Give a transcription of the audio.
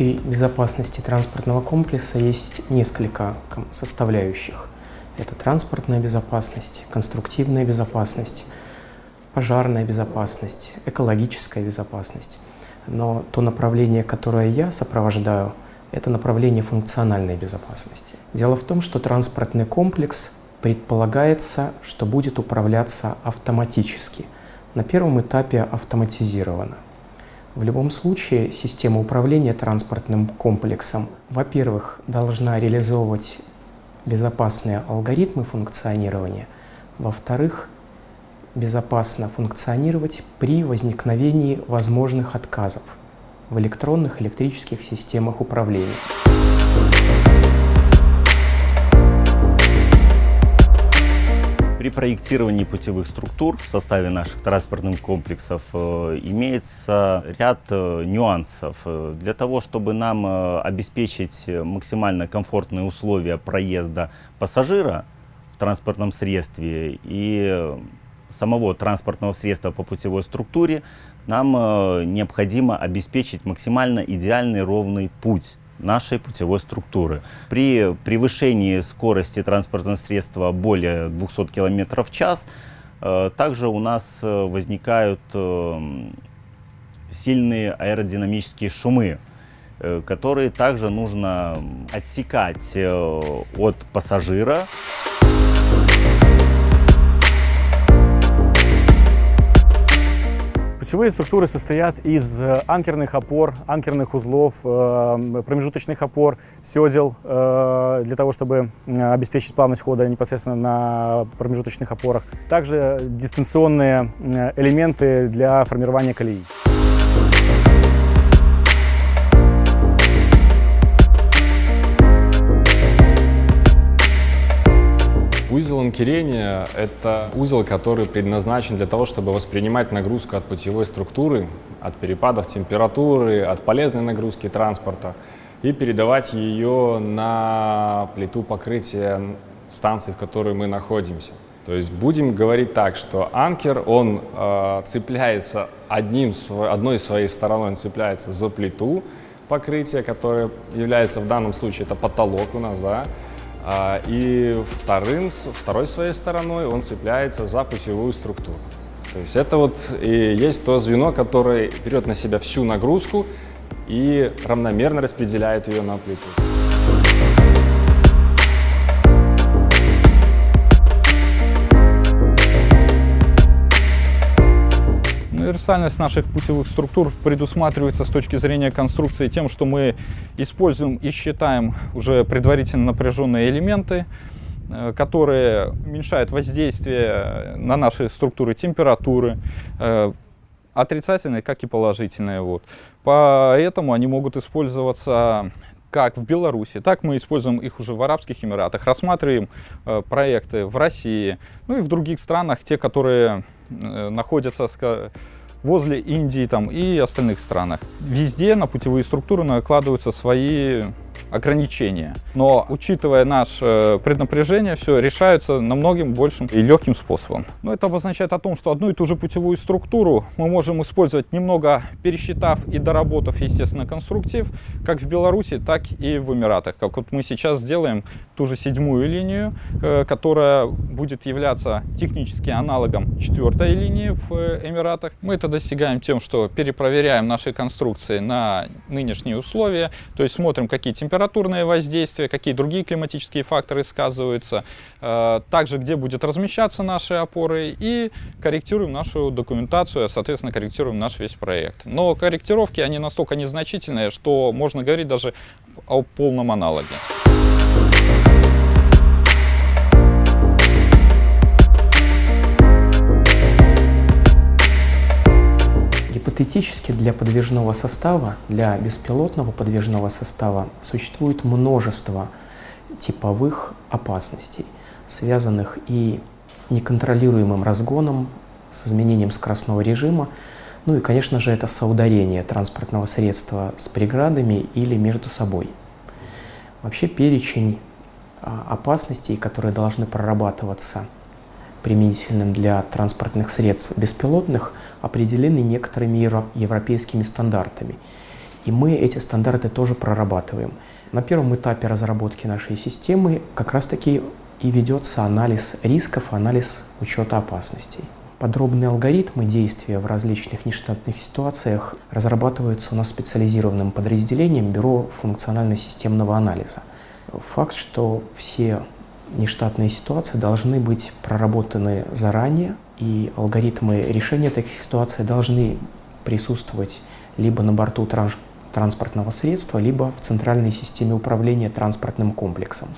общей безопасности транспортного комплекса есть несколько составляющих. Это транспортная безопасность, конструктивная безопасность, пожарная безопасность, экологическая безопасность. Но то направление, которое я сопровождаю, это направление функциональной безопасности. Дело в том, что транспортный комплекс предполагается, что будет управляться автоматически. На первом этапе автоматизировано. В любом случае, система управления транспортным комплексом, во-первых, должна реализовывать безопасные алгоритмы функционирования, во-вторых, безопасно функционировать при возникновении возможных отказов в электронных электрических системах управления. При проектировании путевых структур в составе наших транспортных комплексов э, имеется ряд э, нюансов. Э, для того, чтобы нам обеспечить максимально комфортные условия проезда пассажира в транспортном средстве и самого транспортного средства по путевой структуре, нам необходимо обеспечить максимально идеальный ровный путь нашей путевой структуры. При превышении скорости транспортного средства более 200 км в час, э, также у нас э, возникают э, сильные аэродинамические шумы, которые также нужно отсекать от пассажира. Ключевые структуры состоят из анкерных опор, анкерных узлов, промежуточных опор, седел, для того, чтобы обеспечить плавность хода непосредственно на промежуточных опорах. Также дистанционные элементы для формирования колеи. Узел анкерения – это узел, который предназначен для того, чтобы воспринимать нагрузку от путевой структуры, от перепадов температуры, от полезной нагрузки транспорта и передавать ее на плиту покрытия станции, в которой мы находимся. То есть будем говорить так, что анкер, он э, цепляется одним, одной своей стороной, он цепляется за плиту покрытия, которая является в данном случае, это потолок у нас, да, и вторым, второй своей стороной он цепляется за путевую структуру. То есть это вот и есть то звено, которое берет на себя всю нагрузку и равномерно распределяет ее на плиту. Универсальность наших путевых структур предусматривается с точки зрения конструкции тем, что мы используем и считаем уже предварительно напряженные элементы, э, которые уменьшают воздействие на наши структуры температуры, э, отрицательные, как и положительные. Вот. Поэтому они могут использоваться как в Беларуси, так мы используем их уже в Арабских Эмиратах, рассматриваем э, проекты в России, ну и в других странах, те, которые э, находятся, возле Индии там, и остальных странах. Везде на путевые структуры накладываются свои ограничения. Но учитывая наше преднапряжение, все решается намного большим и легким способом. Но это обозначает о том, что одну и ту же путевую структуру мы можем использовать немного пересчитав и доработав, естественно, конструктив, как в Беларуси, так и в Эмиратах. Как вот мы сейчас сделаем ту же седьмую линию, э, которая будет являться технически аналогом четвертой линии в Эмиратах. Мы это достигаем тем, что перепроверяем наши конструкции на нынешние условия, то есть смотрим, какие температуры температурное воздействие, какие другие климатические факторы сказываются, э, также где будет размещаться наши опоры и корректируем нашу документацию, соответственно, корректируем наш весь проект. Но корректировки, они настолько незначительные, что можно говорить даже о полном аналоге. Гипотетически для подвижного состава, для беспилотного подвижного состава существует множество типовых опасностей, связанных и неконтролируемым разгоном, с изменением скоростного режима, ну и, конечно же, это соударение транспортного средства с преградами или между собой. Вообще перечень а, опасностей, которые должны прорабатываться – применительным для транспортных средств беспилотных определены некоторыми европейскими стандартами. И мы эти стандарты тоже прорабатываем. На первом этапе разработки нашей системы как раз-таки и ведется анализ рисков, анализ учета опасностей. Подробные алгоритмы действия в различных нештатных ситуациях разрабатываются у нас специализированным подразделением Бюро функционально-системного анализа. Факт, что все нештатные ситуации должны быть проработаны заранее, и алгоритмы решения таких ситуаций должны присутствовать либо на борту транс транспортного средства, либо в центральной системе управления транспортным комплексом.